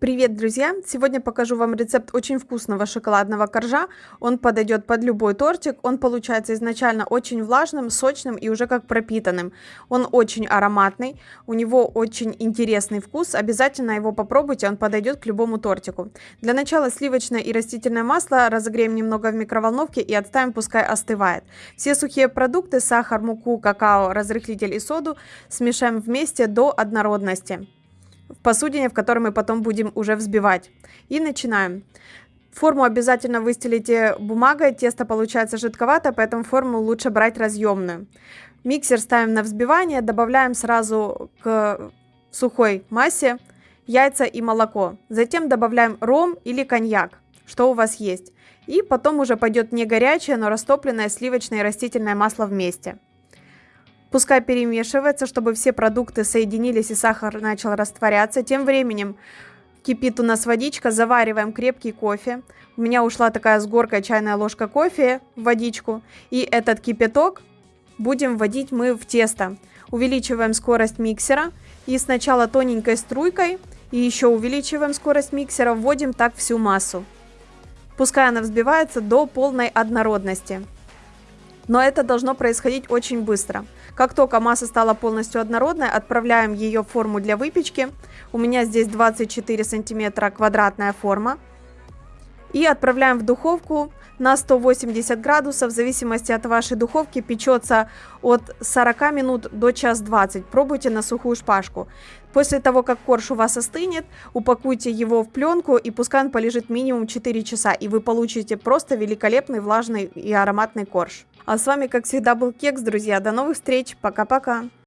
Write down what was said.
Привет, друзья! Сегодня покажу вам рецепт очень вкусного шоколадного коржа. Он подойдет под любой тортик. Он получается изначально очень влажным, сочным и уже как пропитанным. Он очень ароматный, у него очень интересный вкус. Обязательно его попробуйте, он подойдет к любому тортику. Для начала сливочное и растительное масло разогреем немного в микроволновке и отставим, пускай остывает. Все сухие продукты, сахар, муку, какао, разрыхлитель и соду смешаем вместе до однородности в посудине, в которой мы потом будем уже взбивать. И начинаем. Форму обязательно выстелите бумагой, тесто получается жидковато, поэтому форму лучше брать разъемную. Миксер ставим на взбивание, добавляем сразу к сухой массе яйца и молоко. Затем добавляем ром или коньяк, что у вас есть. И потом уже пойдет не горячее, но растопленное сливочное и растительное масло вместе. Пускай перемешивается, чтобы все продукты соединились и сахар начал растворяться. Тем временем кипит у нас водичка, завариваем крепкий кофе. У меня ушла такая с горкой чайная ложка кофе в водичку. И этот кипяток будем вводить мы в тесто. Увеличиваем скорость миксера и сначала тоненькой струйкой и еще увеличиваем скорость миксера, вводим так всю массу. Пускай она взбивается до полной однородности. Но это должно происходить очень быстро. Как только масса стала полностью однородной, отправляем ее в форму для выпечки. У меня здесь 24 сантиметра квадратная форма. И отправляем в духовку на 180 градусов. В зависимости от вашей духовки печется от 40 минут до час 20. Пробуйте на сухую шпажку. После того, как корж у вас остынет, упакуйте его в пленку и пускай он полежит минимум 4 часа. И вы получите просто великолепный влажный и ароматный корж. А с вами, как всегда, был Кекс, друзья. До новых встреч. Пока-пока.